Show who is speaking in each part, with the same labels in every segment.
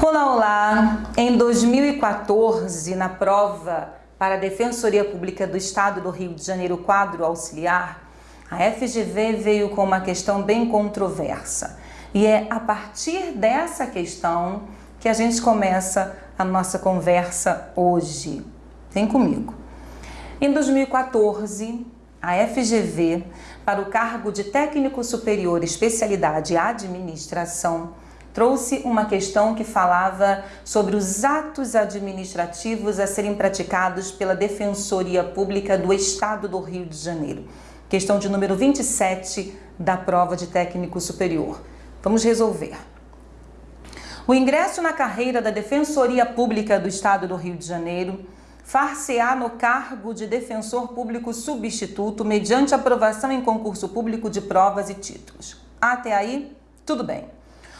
Speaker 1: Olá, olá! Em 2014, na prova para a Defensoria Pública do Estado do Rio de Janeiro, quadro auxiliar, a FGV veio com uma questão bem controversa. E é a partir dessa questão que a gente começa a nossa conversa hoje. Vem comigo. Em 2014, a FGV, para o cargo de técnico superior especialidade administração, trouxe uma questão que falava sobre os atos administrativos a serem praticados pela Defensoria Pública do Estado do Rio de Janeiro. Questão de número 27 da prova de técnico superior. Vamos resolver. O ingresso na carreira da Defensoria Pública do Estado do Rio de Janeiro far-se-á no cargo de defensor público substituto mediante aprovação em concurso público de provas e títulos. Até aí, tudo bem.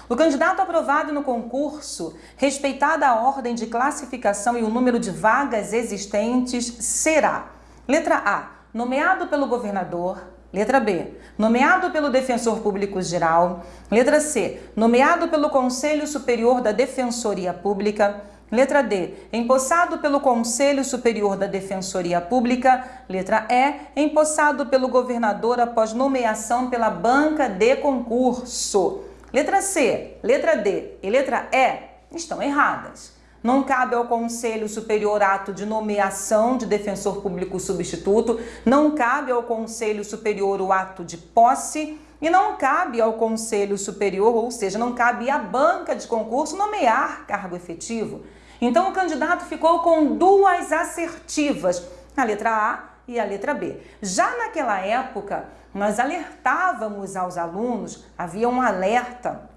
Speaker 1: O candidato aprovado no concurso, respeitada a ordem de classificação e o número de vagas existentes, será letra A, nomeado pelo governador, letra B, nomeado pelo defensor público geral, letra C, nomeado pelo Conselho Superior da Defensoria Pública, Letra D. Empossado pelo Conselho Superior da Defensoria Pública. Letra E. Empossado pelo governador após nomeação pela banca de concurso. Letra C, letra D e letra E estão erradas. Não cabe ao Conselho Superior ato de nomeação de defensor público substituto, não cabe ao Conselho Superior o ato de posse e não cabe ao Conselho Superior, ou seja, não cabe à banca de concurso nomear cargo efetivo. Então o candidato ficou com duas assertivas, a letra A e a letra B. Já naquela época, nós alertávamos aos alunos, havia um alerta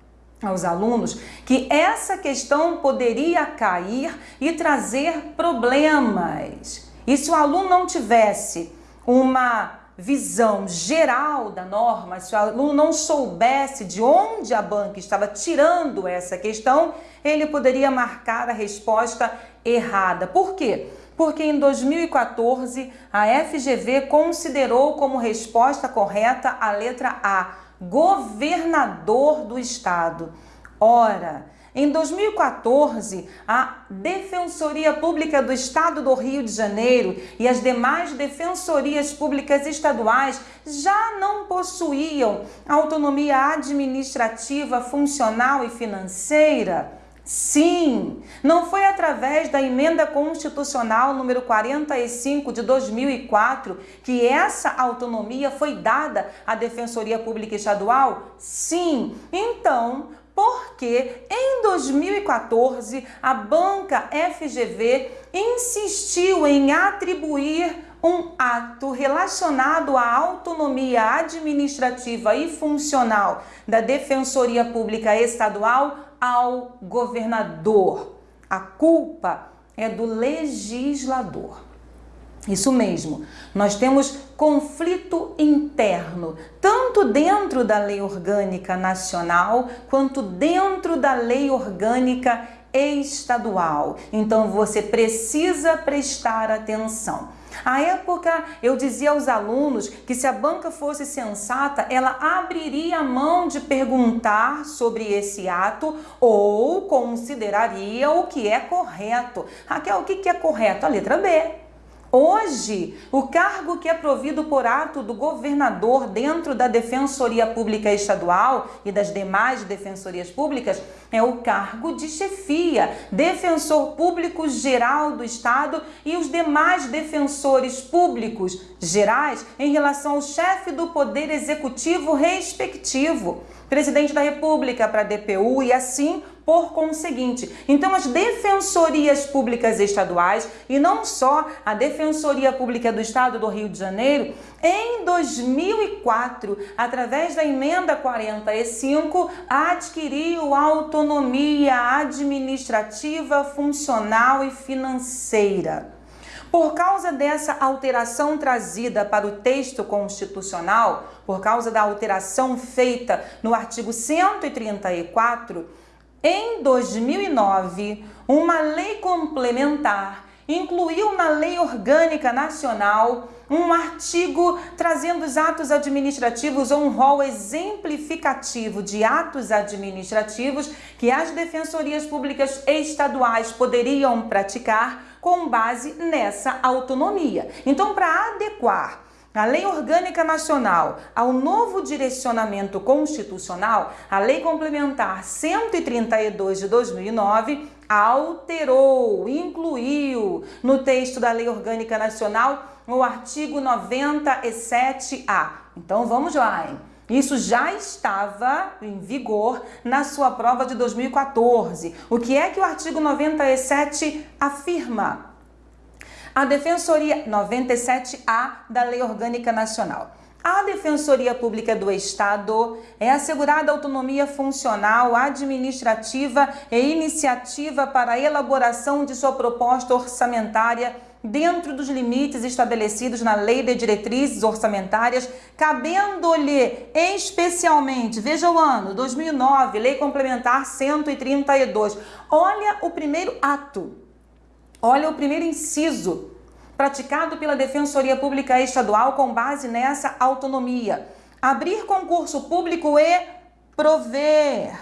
Speaker 1: aos alunos que essa questão poderia cair e trazer problemas. E se o aluno não tivesse uma visão geral da norma, se o aluno não soubesse de onde a banca estava tirando essa questão, ele poderia marcar a resposta errada. Por quê? porque em 2014 a FGV considerou como resposta correta a letra A, governador do estado. Ora, em 2014, a Defensoria Pública do Estado do Rio de Janeiro e as demais defensorias públicas estaduais já não possuíam autonomia administrativa, funcional e financeira Sim, não foi através da emenda constitucional número 45 de 2004 que essa autonomia foi dada à Defensoria Pública Estadual? Sim. Então, porque em 2014 a banca FGV insistiu em atribuir um ato relacionado à autonomia administrativa e funcional da Defensoria Pública Estadual ao governador. A culpa é do legislador. Isso mesmo, nós temos conflito interno, tanto dentro da lei orgânica nacional, quanto dentro da lei orgânica estadual. Então você precisa prestar atenção. À época, eu dizia aos alunos que se a banca fosse sensata, ela abriria a mão de perguntar sobre esse ato ou consideraria o que é correto. Raquel, o que é correto? A letra B. Hoje, o cargo que é provido por ato do governador dentro da Defensoria Pública Estadual e das demais defensorias públicas é o cargo de chefia, defensor público geral do Estado e os demais defensores públicos gerais em relação ao chefe do Poder Executivo respectivo, presidente da República para a DPU e assim por conseguinte. Então, as defensorias públicas estaduais, e não só a Defensoria Pública do Estado do Rio de Janeiro, em 2004, através da emenda 45, adquiriu autonomia administrativa, funcional e financeira. Por causa dessa alteração trazida para o texto constitucional, por causa da alteração feita no artigo 134, em 2009, uma lei complementar incluiu na Lei Orgânica Nacional um artigo trazendo os atos administrativos ou um rol exemplificativo de atos administrativos que as defensorias públicas estaduais poderiam praticar com base nessa autonomia. Então, para adequar a Lei Orgânica Nacional ao novo direcionamento constitucional, a Lei Complementar 132 de 2009 alterou, incluiu no texto da Lei Orgânica Nacional o artigo 97A. Então vamos lá, hein? Isso já estava em vigor na sua prova de 2014. O que é que o artigo 97 afirma? A Defensoria 97A da Lei Orgânica Nacional. A Defensoria Pública do Estado é assegurada autonomia funcional, administrativa e iniciativa para a elaboração de sua proposta orçamentária dentro dos limites estabelecidos na Lei de Diretrizes Orçamentárias, cabendo-lhe especialmente, veja o ano, 2009, Lei Complementar 132. Olha o primeiro ato, olha o primeiro inciso praticado pela Defensoria Pública Estadual com base nessa autonomia. Abrir concurso público e prover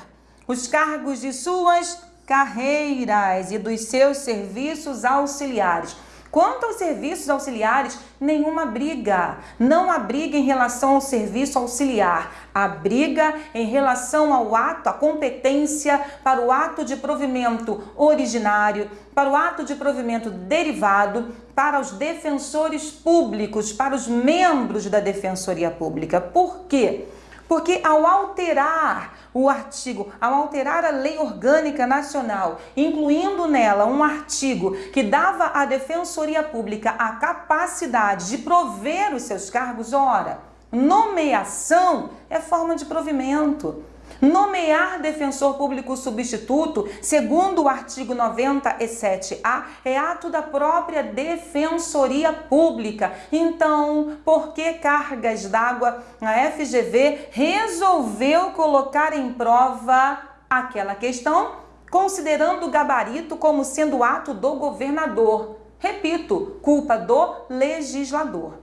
Speaker 1: os cargos de suas carreiras e dos seus serviços auxiliares. Quanto aos serviços auxiliares, nenhuma briga. Não há briga em relação ao serviço auxiliar. Há briga em relação ao ato, a competência para o ato de provimento originário, para o ato de provimento derivado, para os defensores públicos, para os membros da Defensoria Pública. Por quê? Porque ao alterar o artigo, ao alterar a lei orgânica nacional, incluindo nela um artigo que dava à Defensoria Pública a capacidade de prover os seus cargos, ora, nomeação é forma de provimento. Nomear defensor público substituto, segundo o artigo 97A, é ato da própria Defensoria Pública. Então, por que cargas d'água? A FGV resolveu colocar em prova aquela questão, considerando o gabarito como sendo ato do governador. Repito, culpa do legislador.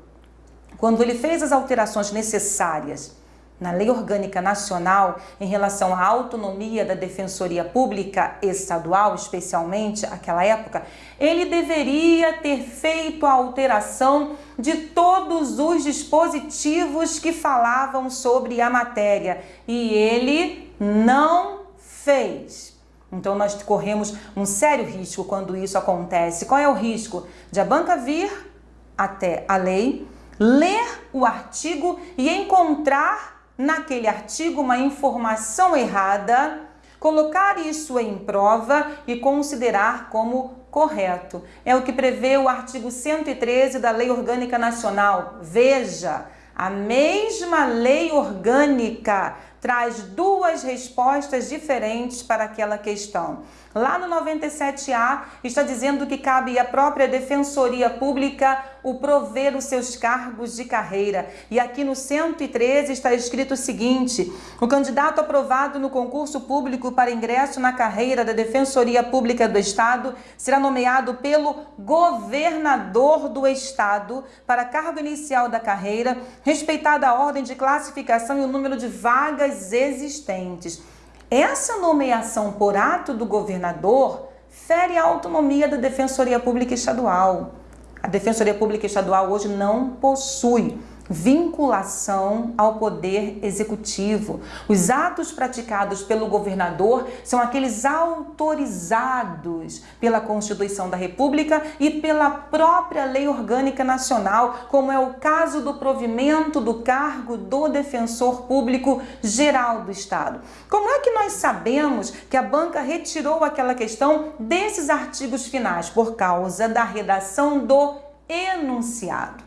Speaker 1: Quando ele fez as alterações necessárias na Lei Orgânica Nacional em relação à autonomia da Defensoria Pública Estadual, especialmente aquela época, ele deveria ter feito a alteração de todos os dispositivos que falavam sobre a matéria e ele não fez. Então nós corremos um sério risco quando isso acontece. Qual é o risco? De a banca vir até a lei, ler o artigo e encontrar naquele artigo uma informação errada, colocar isso em prova e considerar como correto. É o que prevê o artigo 113 da Lei Orgânica Nacional. Veja, a mesma lei orgânica traz duas respostas diferentes para aquela questão. Lá no 97A está dizendo que cabe à própria Defensoria Pública o prover os seus cargos de carreira. E aqui no 113 está escrito o seguinte: o candidato aprovado no concurso público para ingresso na carreira da Defensoria Pública do Estado será nomeado pelo governador do Estado para cargo inicial da carreira, respeitada a ordem de classificação e o número de vagas existentes. Essa nomeação por ato do governador fere a autonomia da Defensoria Pública Estadual. A Defensoria Pública Estadual hoje não possui vinculação ao poder executivo. Os atos praticados pelo governador são aqueles autorizados pela Constituição da República e pela própria Lei Orgânica Nacional, como é o caso do provimento do cargo do defensor público geral do Estado. Como é que nós sabemos que a banca retirou aquela questão desses artigos finais? Por causa da redação do enunciado.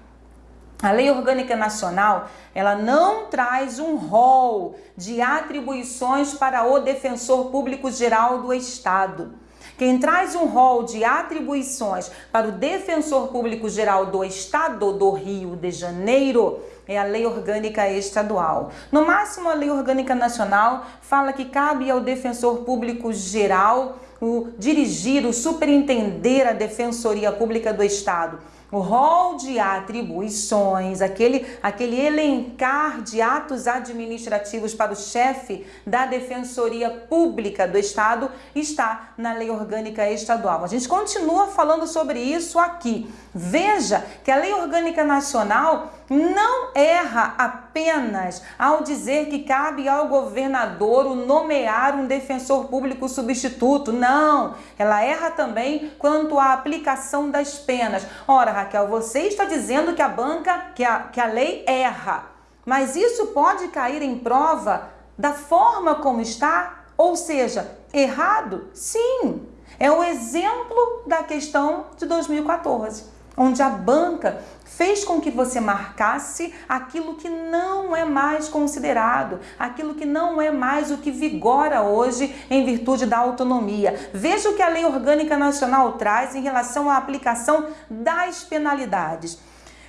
Speaker 1: A Lei Orgânica Nacional, ela não traz um rol de atribuições para o Defensor Público Geral do Estado. Quem traz um rol de atribuições para o Defensor Público Geral do Estado do Rio de Janeiro é a Lei Orgânica Estadual. No máximo, a Lei Orgânica Nacional fala que cabe ao Defensor Público Geral o dirigir, o superintender a Defensoria Pública do Estado o rol de atribuições, aquele, aquele elencar de atos administrativos para o chefe da Defensoria Pública do Estado está na Lei Orgânica Estadual. A gente continua falando sobre isso aqui. Veja que a Lei Orgânica Nacional não erra apenas ao dizer que cabe ao governador o nomear um defensor público substituto. Não, ela erra também quanto à aplicação das penas. Ora, Raquel, você está dizendo que a banca, que a, que a lei erra, mas isso pode cair em prova da forma como está? Ou seja, errado? Sim, é o exemplo da questão de 2014 onde a banca fez com que você marcasse aquilo que não é mais considerado, aquilo que não é mais o que vigora hoje em virtude da autonomia. Veja o que a Lei Orgânica Nacional traz em relação à aplicação das penalidades.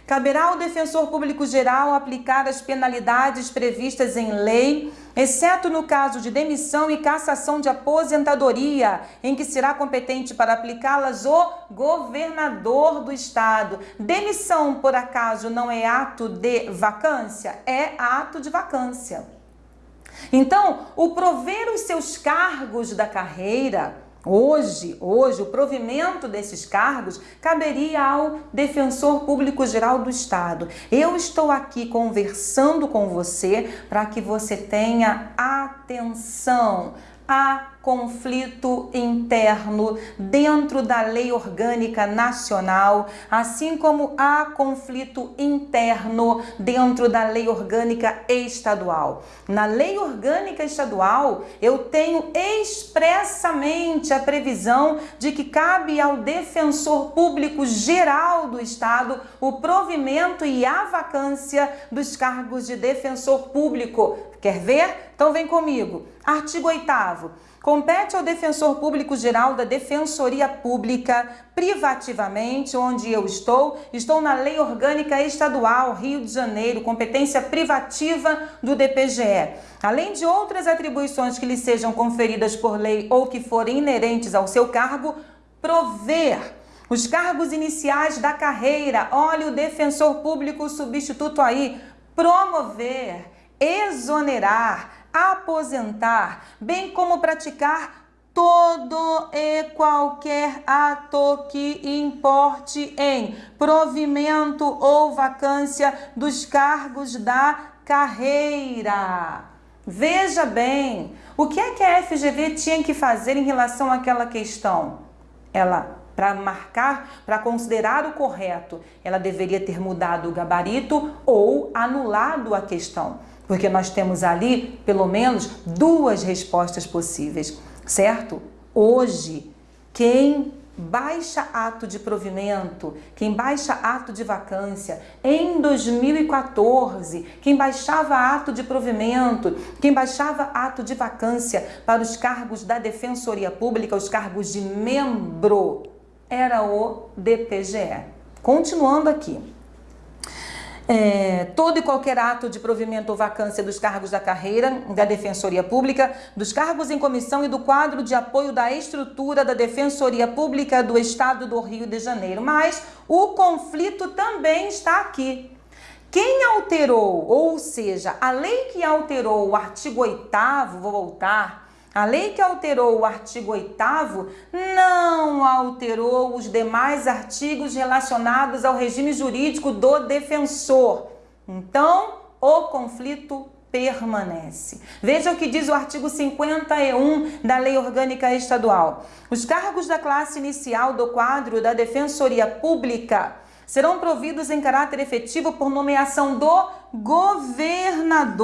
Speaker 1: Caberá ao defensor público geral aplicar as penalidades previstas em lei, exceto no caso de demissão e cassação de aposentadoria, em que será competente para aplicá-las o governador do estado. Demissão, por acaso, não é ato de vacância? É ato de vacância. Então, o prover os seus cargos da carreira Hoje, hoje, o provimento desses cargos caberia ao defensor público geral do Estado. Eu estou aqui conversando com você para que você tenha atenção a conflito interno dentro da lei orgânica nacional, assim como há conflito interno dentro da lei orgânica estadual. Na lei orgânica estadual, eu tenho expressamente a previsão de que cabe ao defensor público geral do Estado o provimento e a vacância dos cargos de defensor público. Quer ver? Então vem comigo. Artigo 8 Compete ao defensor público geral da Defensoria Pública, privativamente, onde eu estou, estou na Lei Orgânica Estadual Rio de Janeiro, competência privativa do DPGE. Além de outras atribuições que lhe sejam conferidas por lei ou que forem inerentes ao seu cargo, prover os cargos iniciais da carreira, olha o defensor público substituto aí, promover, exonerar, aposentar, bem como praticar todo e qualquer ato que importe em provimento ou vacância dos cargos da carreira. Veja bem, o que é que a FGV tinha que fazer em relação àquela questão? Ela para marcar, para considerar o correto, ela deveria ter mudado o gabarito ou anulado a questão porque nós temos ali pelo menos duas respostas possíveis, certo? Hoje, quem baixa ato de provimento, quem baixa ato de vacância, em 2014, quem baixava ato de provimento, quem baixava ato de vacância para os cargos da Defensoria Pública, os cargos de membro, era o DPGE. Continuando aqui é, todo e qualquer ato de provimento ou vacância dos cargos da carreira da Defensoria Pública, dos cargos em comissão e do quadro de apoio da estrutura da Defensoria Pública do Estado do Rio de Janeiro. Mas o conflito também está aqui. Quem alterou, ou seja, a lei que alterou o artigo 8 vou voltar, a lei que alterou o artigo 8 não alterou os demais artigos relacionados ao regime jurídico do defensor. Então, o conflito permanece. Veja o que diz o artigo 51 da Lei Orgânica Estadual. Os cargos da classe inicial do quadro da Defensoria Pública serão providos em caráter efetivo por nomeação do governador,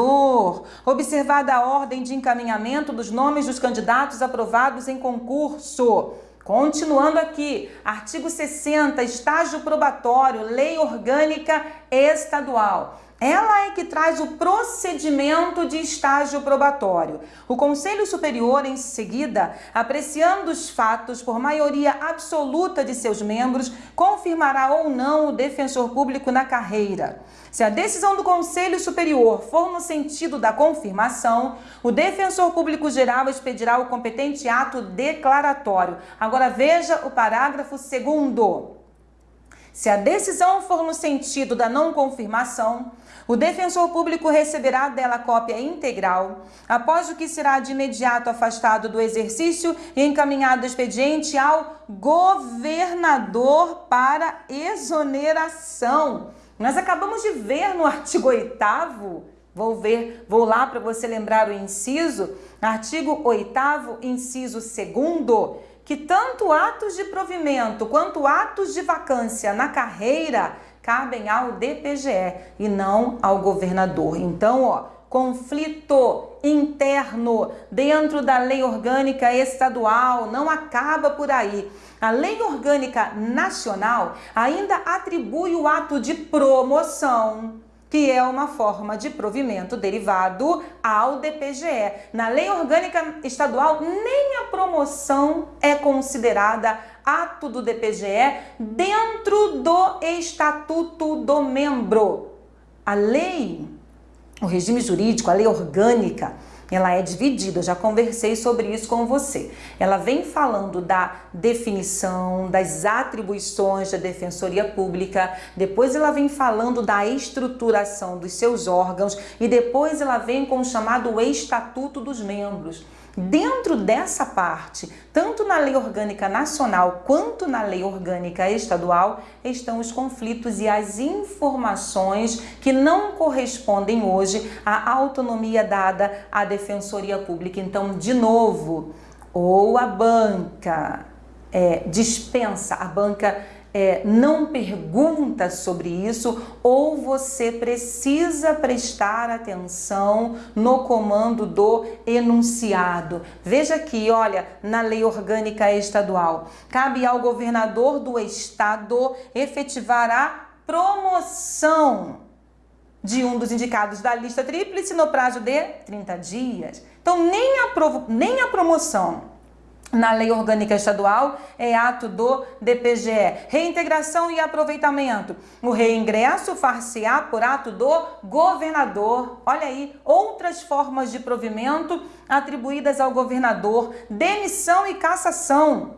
Speaker 1: observada a ordem de encaminhamento dos nomes dos candidatos aprovados em concurso. Continuando aqui, artigo 60, estágio probatório, lei orgânica estadual. Ela é que traz o procedimento de estágio probatório. O Conselho Superior, em seguida, apreciando os fatos por maioria absoluta de seus membros, confirmará ou não o defensor público na carreira. Se a decisão do Conselho Superior for no sentido da confirmação, o defensor público geral expedirá o competente ato declaratório. Agora veja o parágrafo segundo. Se a decisão for no sentido da não confirmação, o defensor público receberá dela cópia integral, após o que será de imediato afastado do exercício e encaminhado expediente ao governador para exoneração. Nós acabamos de ver no artigo 8 Vou ver, vou lá para você lembrar o inciso, artigo 8 inciso 2 que tanto atos de provimento quanto atos de vacância na carreira cabem ao DPGE e não ao governador. Então, ó, conflito interno dentro da lei orgânica estadual não acaba por aí. A lei orgânica nacional ainda atribui o ato de promoção que é uma forma de provimento derivado ao DPGE. Na lei orgânica estadual, nem a promoção é considerada ato do DPGE dentro do estatuto do membro. A lei, o regime jurídico, a lei orgânica, ela é dividida, eu já conversei sobre isso com você. Ela vem falando da definição, das atribuições da Defensoria Pública, depois ela vem falando da estruturação dos seus órgãos e depois ela vem com o chamado Estatuto dos Membros. Dentro dessa parte, tanto na lei orgânica nacional quanto na lei orgânica estadual, estão os conflitos e as informações que não correspondem hoje à autonomia dada à Defensoria Pública. Então, de novo, ou a banca é, dispensa, a banca é, não pergunta sobre isso ou você precisa prestar atenção no comando do enunciado. Veja aqui, olha, na lei orgânica estadual, cabe ao governador do estado efetivar a promoção de um dos indicados da lista tríplice no prazo de 30 dias. Então, nem a, nem a promoção na lei orgânica estadual é ato do DPGE. Reintegração e aproveitamento. O reingresso far-se-á por ato do governador. Olha aí, outras formas de provimento atribuídas ao governador. Demissão e cassação.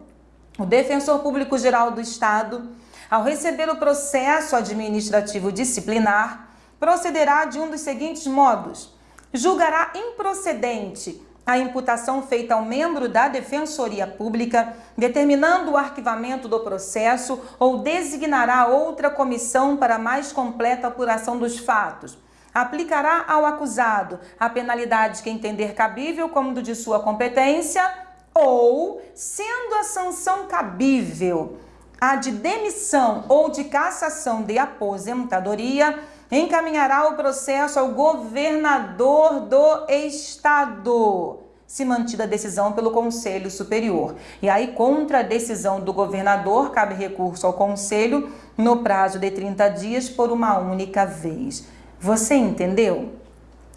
Speaker 1: O defensor público geral do Estado, ao receber o processo administrativo disciplinar, procederá de um dos seguintes modos. Julgará improcedente a imputação feita ao membro da Defensoria Pública, determinando o arquivamento do processo ou designará outra comissão para mais completa apuração dos fatos. Aplicará ao acusado a penalidade que entender cabível como do de sua competência ou, sendo a sanção cabível, a de demissão ou de cassação de aposentadoria, encaminhará o processo ao governador do estado, se mantida a decisão pelo Conselho Superior. E aí, contra a decisão do governador, cabe recurso ao Conselho no prazo de 30 dias por uma única vez. Você entendeu?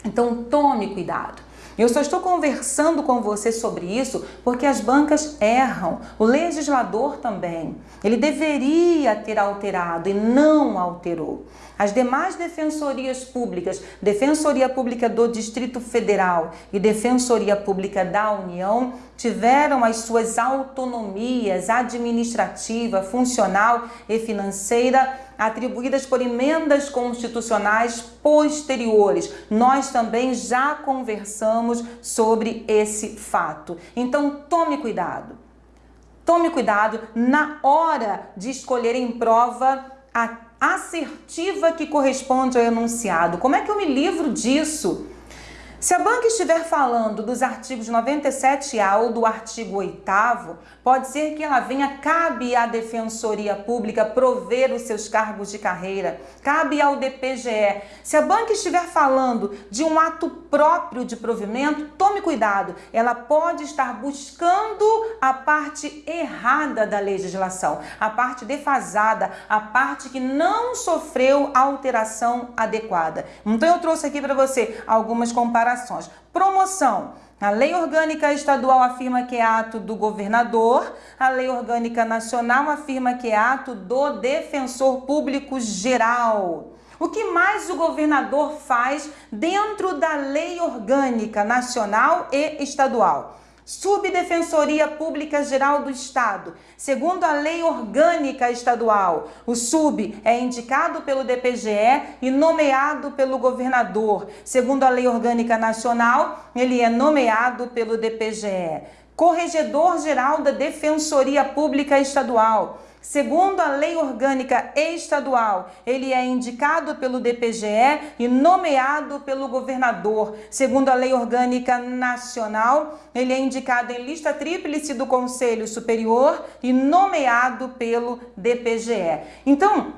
Speaker 1: Então, tome cuidado. Eu só estou conversando com você sobre isso porque as bancas erram, o legislador também. Ele deveria ter alterado e não alterou. As demais defensorias públicas, Defensoria Pública do Distrito Federal e Defensoria Pública da União, tiveram as suas autonomias administrativa, funcional e financeira atribuídas por emendas constitucionais posteriores. Nós também já conversamos sobre esse fato. Então, tome cuidado. Tome cuidado na hora de escolher em prova a assertiva que corresponde ao enunciado. Como é que eu me livro disso? Se a banca estiver falando dos artigos 97A ou do artigo 8 pode ser que ela venha, cabe à Defensoria Pública prover os seus cargos de carreira, cabe ao DPGE. Se a banca estiver falando de um ato próprio de provimento, tome cuidado, ela pode estar buscando a parte errada da legislação, a parte defasada, a parte que não sofreu alteração adequada. Então eu trouxe aqui para você algumas comparações. Promoção. A lei orgânica estadual afirma que é ato do governador, a lei orgânica nacional afirma que é ato do defensor público geral. O que mais o governador faz dentro da lei orgânica nacional e estadual? Subdefensoria Pública Geral do Estado. Segundo a lei orgânica estadual, o sub é indicado pelo DPGE e nomeado pelo governador. Segundo a lei orgânica nacional, ele é nomeado pelo DPGE. Corregedor Geral da Defensoria Pública Estadual. Segundo a lei orgânica estadual, ele é indicado pelo DPGE e nomeado pelo governador. Segundo a lei orgânica nacional, ele é indicado em lista tríplice do Conselho Superior e nomeado pelo DPGE. Então,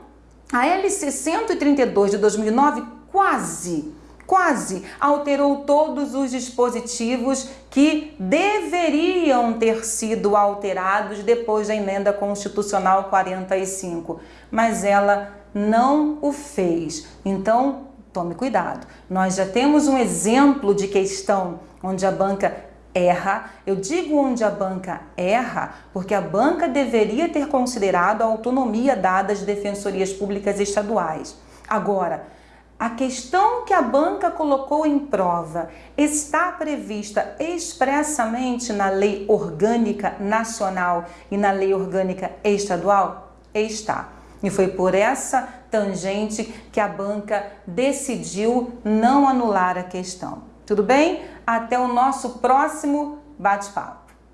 Speaker 1: a LC 132 de 2009 quase quase alterou todos os dispositivos que deveriam ter sido alterados depois da emenda constitucional 45, mas ela não o fez. Então, tome cuidado. Nós já temos um exemplo de questão onde a banca erra. Eu digo onde a banca erra porque a banca deveria ter considerado a autonomia dada às defensorias públicas estaduais. Agora, a questão que a banca colocou em prova está prevista expressamente na Lei Orgânica Nacional e na Lei Orgânica Estadual? Está. E foi por essa tangente que a banca decidiu não anular a questão. Tudo bem? Até o nosso próximo bate-papo.